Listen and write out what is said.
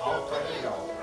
all cut you.